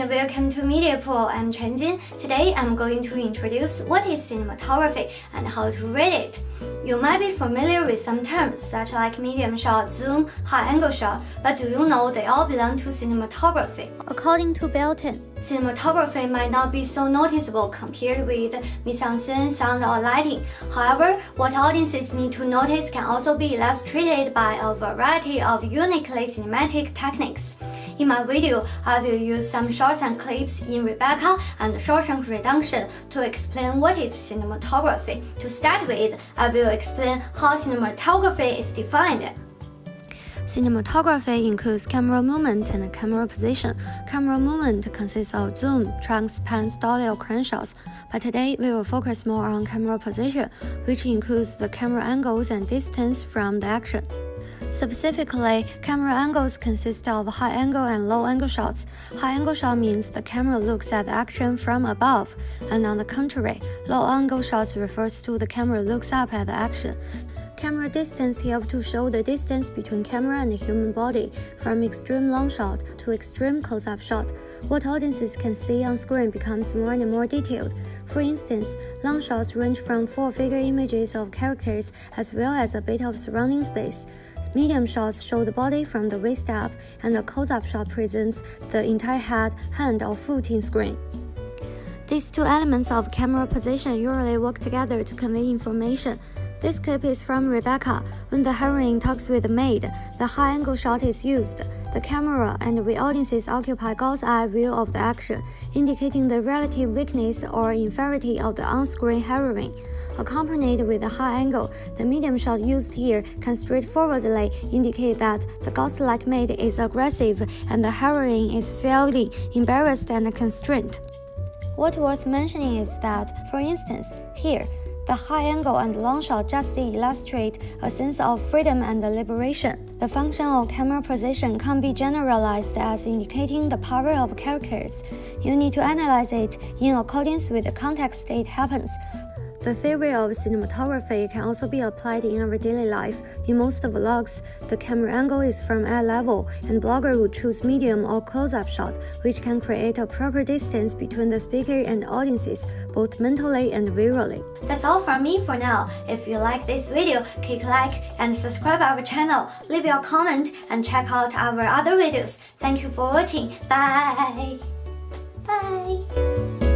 and welcome to Media Pool. I'm Chen Jin. Today I'm going to introduce what is cinematography and how to read it. You might be familiar with some terms such like medium shot, zoom, high angle shot, but do you know they all belong to cinematography? According to Belton, cinematography might not be so noticeable compared with mise-en-scène, sound, or lighting. However, what audiences need to notice can also be illustrated by a variety of uniquely cinematic techniques. In my video, I will use some shots and clips in Rebecca and Shawshank Redemption to explain what is cinematography. To start with, I will explain how cinematography is defined. Cinematography includes camera movement and camera position. Camera movement consists of zoom, trunks, pans, dolly, or crane shots. But today, we will focus more on camera position, which includes the camera angles and distance from the action. Specifically, camera angles consist of high angle and low angle shots. High angle shot means the camera looks at the action from above, and on the contrary, low angle shots refers to the camera looks up at the action. Camera distance helps to show the distance between camera and the human body, from extreme long shot to extreme close-up shot. What audiences can see on screen becomes more and more detailed. For instance, long shots range from full-figure images of characters as well as a bit of surrounding space. Medium shots show the body from the waist up, and a close-up shot presents the entire head, hand, or foot in screen. These two elements of camera position usually work together to convey information. This clip is from Rebecca. When the heroine talks with the maid, the high-angle shot is used. The camera and the audiences occupy God's eye view of the action, indicating the relative weakness or inferiority of the on-screen heroine. Accompanied with a high angle, the medium shot used here can straightforwardly indicate that the Ghost-like maid is aggressive and the heroine is feeling embarrassed and constrained. What worth mentioning is that, for instance, here, the high angle and long shot just illustrate a sense of freedom and liberation. The function of camera position can be generalized as indicating the power of characters. You need to analyze it in accordance with the context it happens. The theory of cinematography can also be applied in our daily life. In most vlogs, the camera angle is from eye level, and blogger would choose medium or close-up shot, which can create a proper distance between the speaker and audiences, both mentally and visually. That's all from me for now. If you like this video, click like and subscribe our channel, leave your comment, and check out our other videos. Thank you for watching. Bye! Bye!